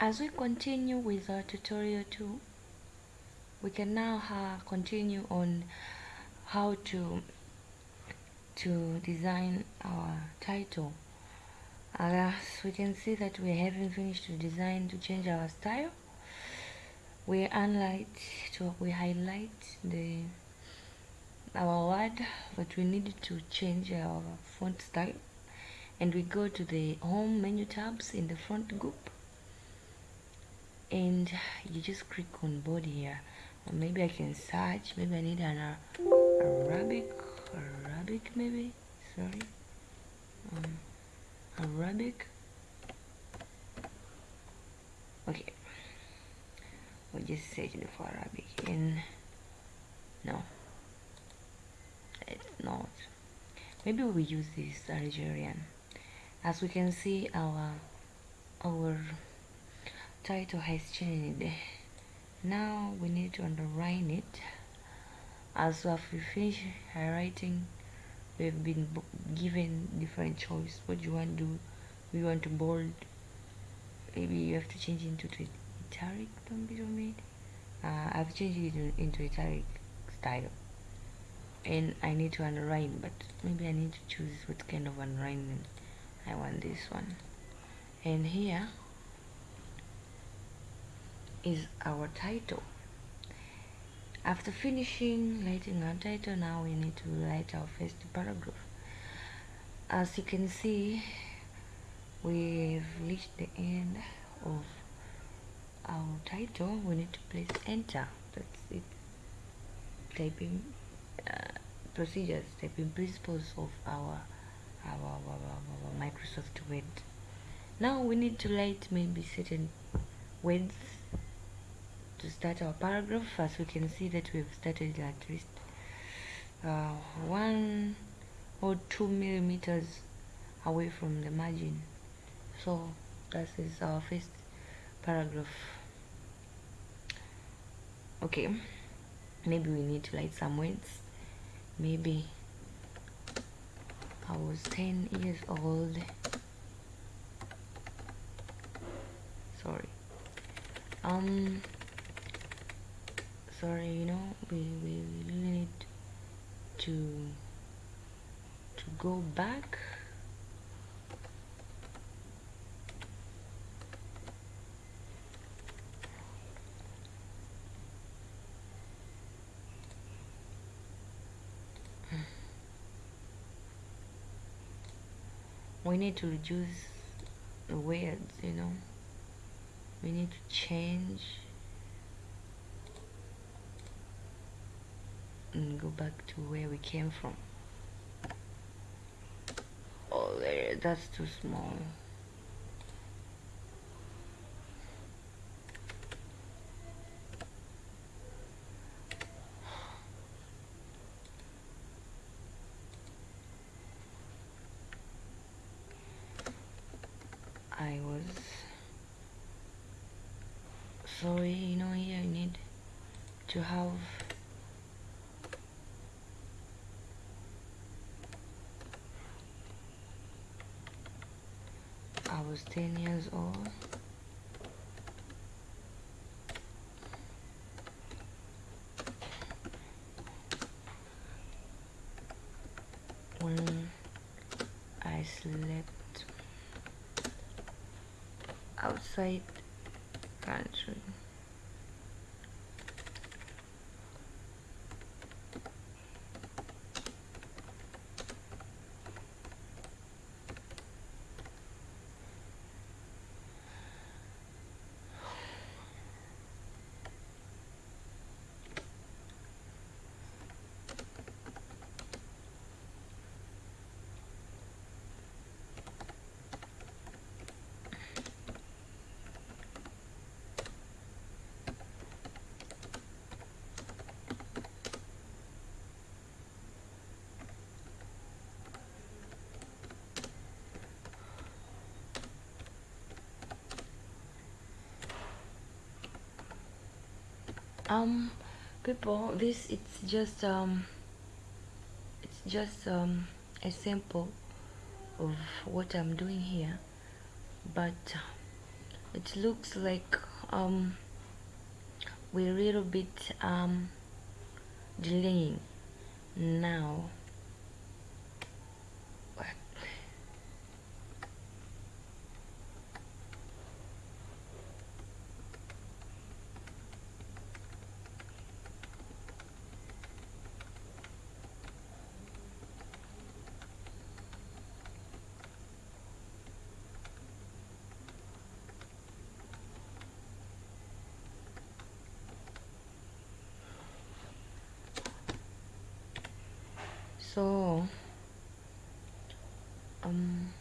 as we continue with our tutorial 2 we can now uh, continue on how to to design our title. As we can see that we haven't finished the design to change our style we highlight to we highlight the our word but we need to change our font style and we go to the home menu tabs in the font group and you just click on body here. Maybe I can search maybe I need an uh, Arabic Arabic maybe? Sorry. Um, Arabic. Okay. We'll just search for Arabic and no. It's not. Maybe we use this Algerian. As we can see our our title has changed. Now we need to underline it. As we finish highlighting we've been given different choice. What do you want to do? We want to bold. Maybe you have to change it into italic don't be made uh, I've changed it into italic style. And I need to underline but maybe I need to choose what kind of underlining I want this one. And here is our title. After finishing writing our title now we need to write our first paragraph. As you can see we've reached the end of our title. We need to press enter. That's it. Typing uh, procedures typing principles of our our, our, our, our Microsoft Word. Now we need to write maybe certain words to start our paragraph. As we can see that we've started at least uh, one or two millimeters away from the margin. So that is our first paragraph. Okay. Maybe we need to write some words. Maybe I was 10 years old. Sorry. Um sorry you know we, we really need to to go back. We need to reduce the words you know. We need to change and go back to where we came from. Oh eh, that's too small. I was sorry you know here I need to have I was 10 years old. When? I slept outside country um people this it's just um it's just um a sample of what I'm doing here. But it looks like um we're a little bit um delaying now so um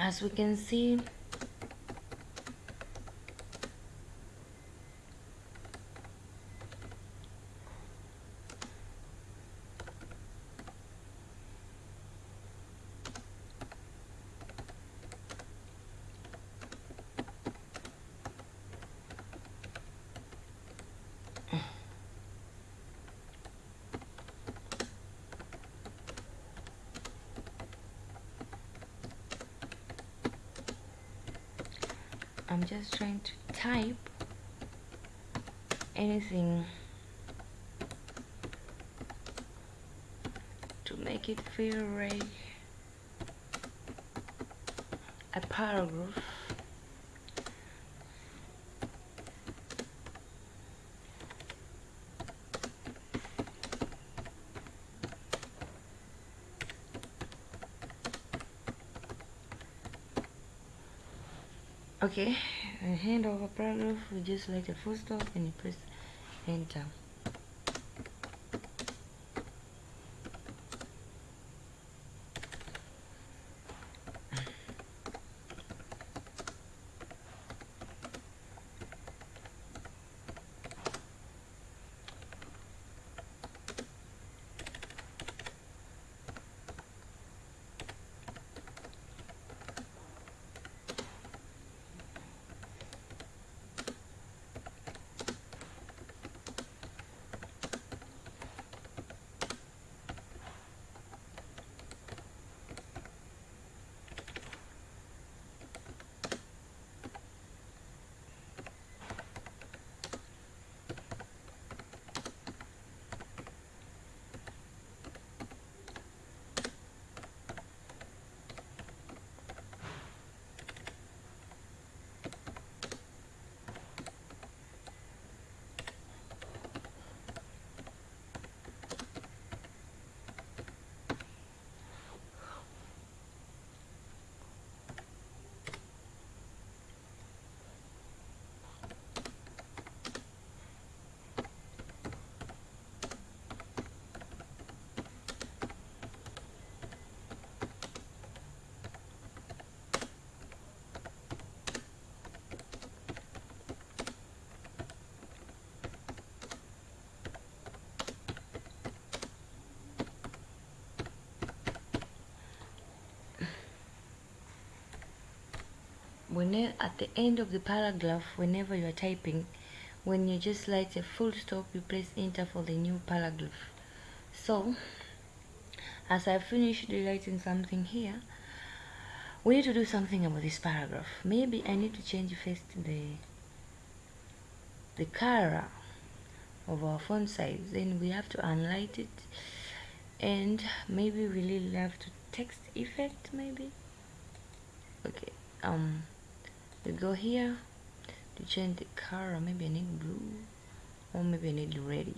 as we can see I'm just trying to type anything to make it feel like a paragraph okay and hand over paragraph we just like the full stop and you press enter when at the end of the paragraph whenever you are typing when you just write a full stop you press enter for the new paragraph. So as I finished writing something here we need to do something about this paragraph. Maybe I need to change first the the color of our font size. Then we have to unlight it. And maybe we really have to text effect maybe? Okay um we go here to change the color maybe I need blue or maybe I need ready